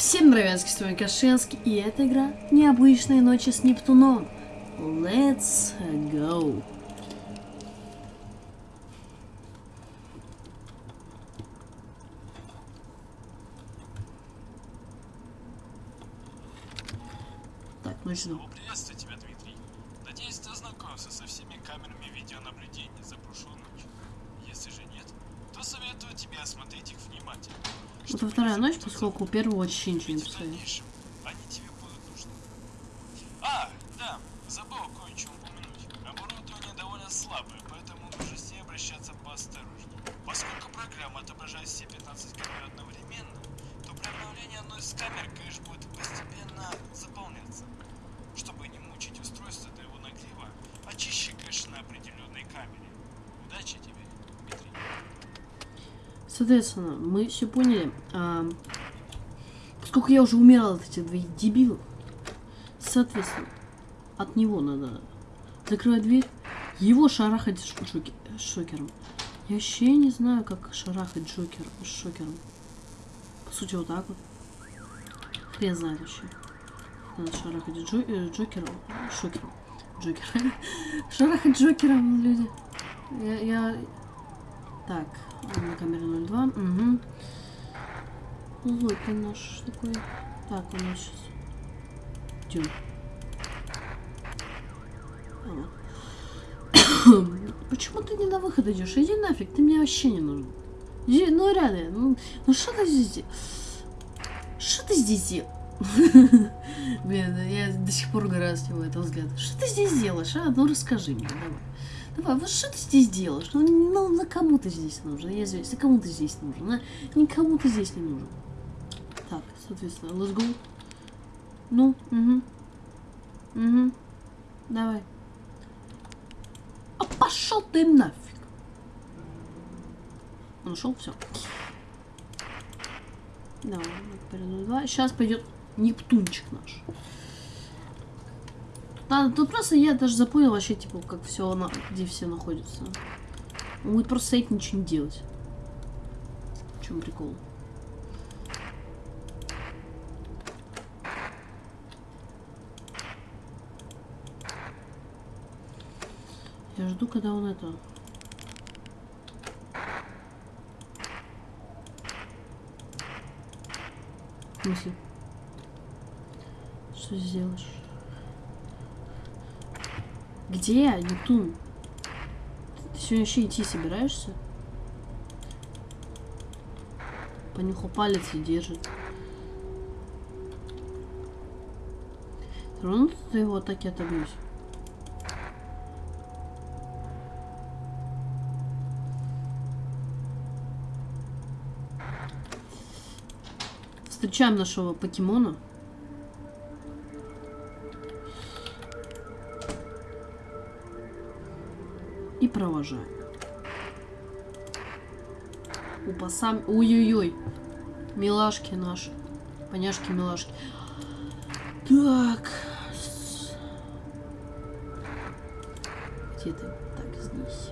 Всем привет, с вами Кашинский, и эта игра Необычные ночи с Нептуном. Let's go. Так, ну что? Снова приветствую тебя, Дмитрий. Надеюсь, ты ознакомился со всеми камерами видеонаблюдения за прошлую ночь. Если же нет, советую тебе осмотреть их внимательно. Это чтобы вторая ночь, поскольку первую очень ничего не дальнейшем они тебе будут нужны. А, да, забыл кое-что упомянуть. Оборудование довольно слабое, поэтому нужно с ней обращаться поосторожнее. Поскольку программа отображает все 15 камер одновременно, то при обновлении одной из камер кэш будет постепенно заполняться. Чтобы не мучить устройство до его нагрева, очищи кэш на определенной камере. Удачи тебе, Дмитрий. Соответственно, мы все поняли. А, поскольку я уже умирал от этих двоих дебилов, соответственно, от него надо закрывать дверь, его шарахать шоки- шокером. Я вообще не знаю, как шарахать джокер, шокером. По сути, вот так вот. Хрен знает вообще. Надо шарахать джо- э, джокером, шокером. Джокер. шарахать джокером, люди. Я, я... Так, на камере 02. Угу. Злой ты наш такой. Так, у нас сейчас. Идем. Почему ты не на выход идешь? Иди нафиг, ты мне вообще не нужен. Иди, ну реально, ну, ну что ты здесь делаешь? Что ты здесь делаешь? Блин, я до сих пор гораю с него этого взгляда. Что ты здесь делаешь, а? Ну расскажи мне, давай. Давай, вот что ты здесь делаешь? Ну, ну на кому ты здесь нужен? Я извиняюсь, на кому ты здесь нужен? На... Никому ты здесь не нужен. Так, соответственно, let's go. Ну, угу. Угу. Давай. А пошел ты нафиг. Он ушел, все. Давай, два. Сейчас пойдет Нептунчик наш. Да, тут просто я даже запомнил вообще, типа, как все, где все находятся. Он будет просто стоять ничего не делать. В чем прикол? Я жду, когда он это... В? Что сделаешь? Где, Нептун? Ты сегодня вообще идти собираешься? Понюхал палец и держит. Все равно ты его атаки отобьюсь. Встречаем нашего покемона. И провожаем. Опа, сам... Ой-ой-ой. Милашки наши. Поняшки-милашки. Так. С- Где ты? Так, здесь.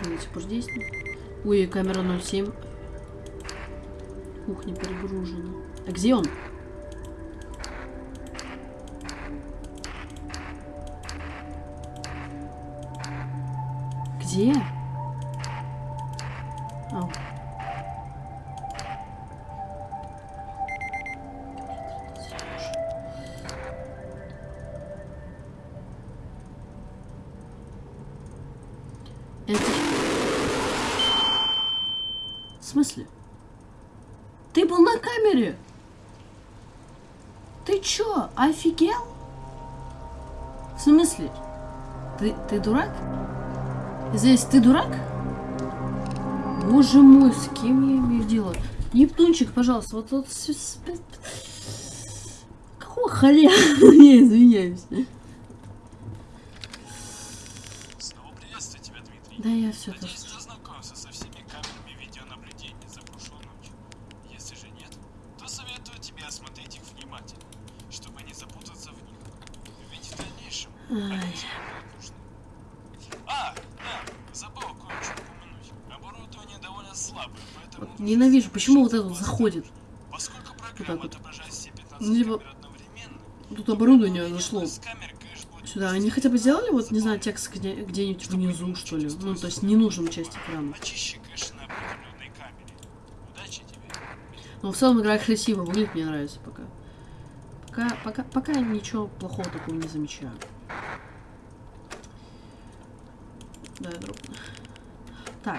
Она до сих пор здесь? Ой, камера 07. Кухня перегружена. А где он? Где? Ау. Это... В смысле? Ты был на камере? Ты чё, офигел? В смысле? Ты, ты дурак? Здесь ты дурак? Боже мой, с кем я имею дело? Нептунчик, пожалуйста, вот вот... Какого хрена? Не, извиняюсь. Снова приветствую тебя, Дмитрий. Да я все тоже. Надеюсь, ты ознакомился со всеми камерами видеонаблюдения за прошлую ночь. Если же нет, то советую тебе осмотреть их внимательно, чтобы не запутаться в них. Ведь в дальнейшем они Ай. тебе будут нужны. Вот ненавижу, почему вот обращаться это вот заходит? Поскольку так вот. отображает все 15 Ну, Тут оборудование зашло сюда. Они хотя бы сделали, вот, не знаю, текст где- где-нибудь внизу, что ли. Ну, то есть ненужную часть экрана. Но в целом игра красиво выглядит, мне нравится пока. Пока, пока, пока ничего плохого такого не замечаю. Да, друг. Так.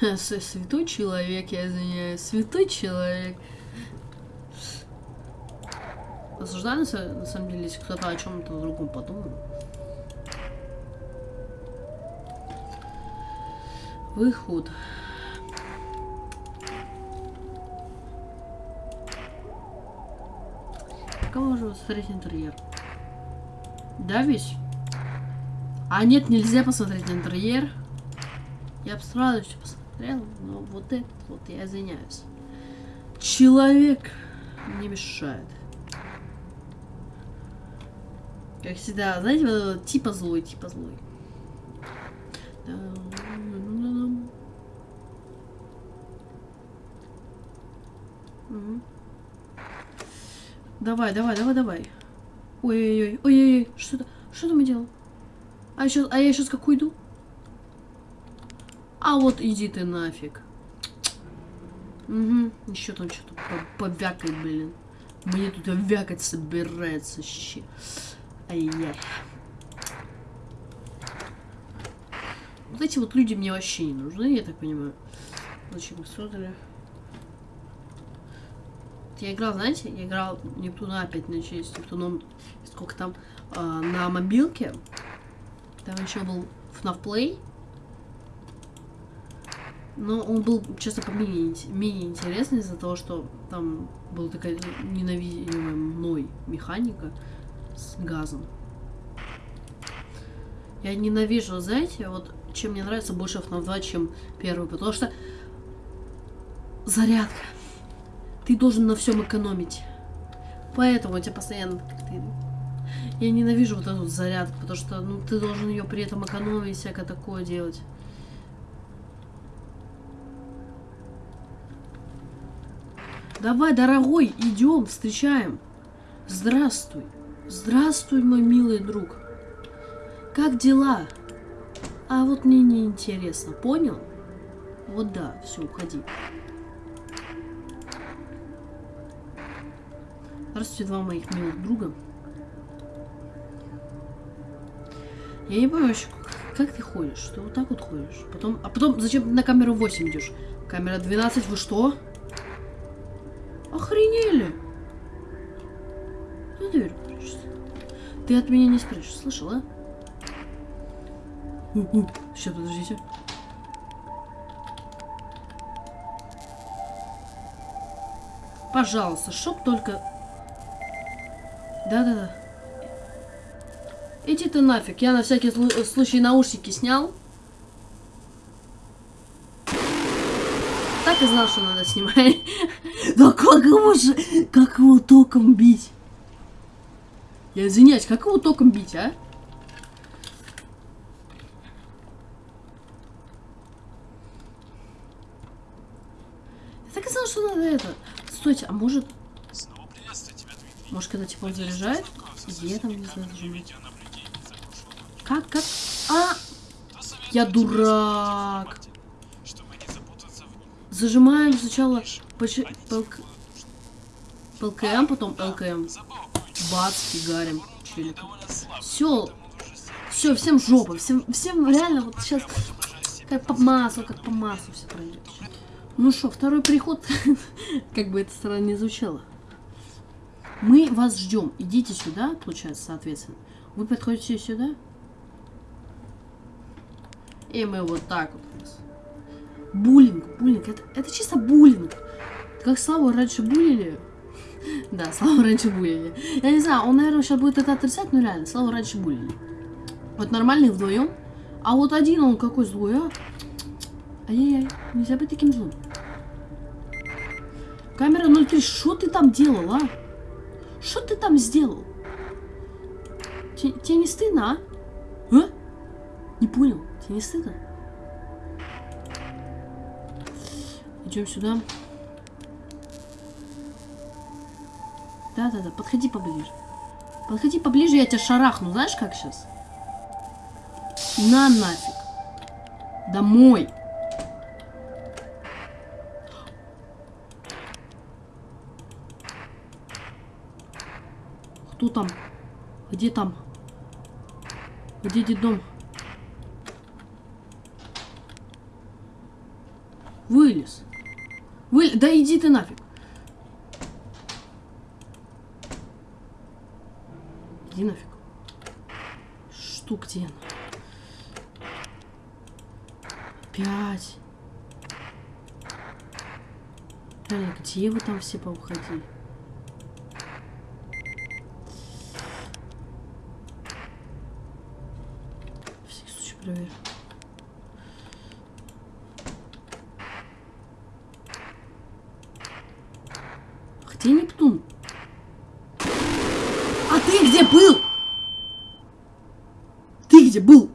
С- Святой человек, я извиняюсь. Святой человек. Осуждаю, на са- на самом деле, если кто-то о чем-то другом подумал. Выход. Пока можно посмотреть интерьер. Да, весь? А нет, нельзя посмотреть интерьер. Я бы с радостью посмотрел, но вот это вот я извиняюсь. Человек не мешает. Как всегда, знаете, вот типа злой, типа злой. Давай, давай, давай, давай. Ой-ой-ой, ой-ой-ой, что это? Что там я делал? А, щас- а я сейчас как уйду? А вот иди ты нафиг. Угу, еще там что-то по- повякает, блин. Мне тут вякать собирается щи. Ай-яй. Вот эти вот люди мне вообще не нужны, я так понимаю. Зачем их создали? Я играл, знаете, я играл Нептуна опять на честь Нептуном, сколько там, а, на мобилке. Там еще был FNAF Play. Но он был, честно, поменее ин- менее интересный из-за того, что там была такая ненавидимая мной механика с газом. Я ненавижу, знаете, вот чем мне нравится больше FNAF 2, чем первый, потому что зарядка. Ты должен на всем экономить. Поэтому у тебя постоянно... Я ненавижу вот эту зарядку, потому что ну, ты должен ее при этом экономить, всякое такое делать. Давай, дорогой, идем, встречаем. Здравствуй. Здравствуй, мой милый друг. Как дела? А вот мне не интересно, понял? Вот да, все, уходи. Здравствуйте, два моих милых друга. Я не понимаю, как- ты ходишь? Ты вот так вот ходишь. Потом, а потом зачем на камеру 8 идешь? Камера 12, вы что? Охренели! Ты дверь прячешься. Ты от меня не спрячешь, слышал, а? Сейчас, подождите. Пожалуйста, чтоб только... Да-да-да. Иди ты нафиг, я на всякий слу- случай наушники снял. Так и знал, что надо снимать. Да как его же, как его током бить? Я извиняюсь, как его током бить, а? Я так и знал, что надо это. Стойте, а может, Снова приветствую тебя, Дмитрий. Может когда он заряжает? Где там, не знаю. Как, как? А, Я дурак. зажимаем сначала. ПЛКМ, потом ЛКМ. Бац, фигарим. Ним Все, всем жопа, всем, всем реально вот сейчас как по маслу, как по маслу все пройдет. Ну что, второй приход, как бы это странно не звучало. Мы вас ждем. Идите сюда, получается, соответственно. Вы подходите сюда. И мы вот так вот. Буллинг, буллинг. Это, это чисто буллинг. Как Славу раньше булили. Да, Славу раньше булили. Я не знаю, он, наверное, сейчас будет это отрицать, но реально, Славу раньше булили. Вот нормальный вдвоем. А вот один он какой злой, а? Ай-яй-яй, нельзя быть таким злым. Камера 03, что ты там делал, а? Что ты там сделал? Те- Тебе не стыдно, а? А? Не понял, тебе не стыдно? Идем сюда. Да-да-да, подходи поближе. Подходи поближе, я тебя шарахну. Знаешь, как сейчас? На нафиг. Домой. Кто там? Где там? Где дом? Вылез. Вы... Да иди ты нафиг. Иди нафиг. Что где она? Опять. Реально, где вы там все поуходили? Всякий случай проверю. Где Нептун? А ты где был? Ты где был?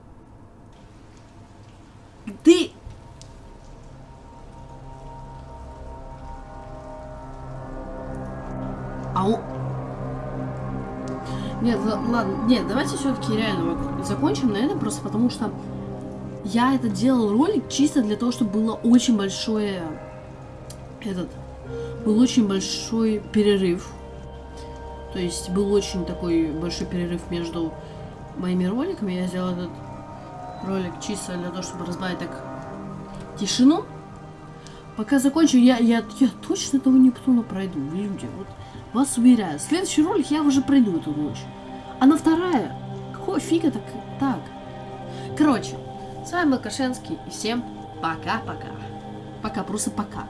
Ты... А он... Нет, ладно, нет, давайте все-таки реально закончим на этом, просто потому что я это делал ролик чисто для того, чтобы было очень большое этот был очень большой перерыв. То есть был очень такой большой перерыв между моими роликами. Я сделал этот ролик чисто для того, чтобы разбавить так тишину. Пока закончу, я, я, я точно того Нептуна пройду, люди. Вот вас уверяю. Следующий ролик я уже пройду эту ночь. А на вторая? Какого фига так? Так. Короче, с вами был Кашенский. И всем пока-пока. Пока, просто пока.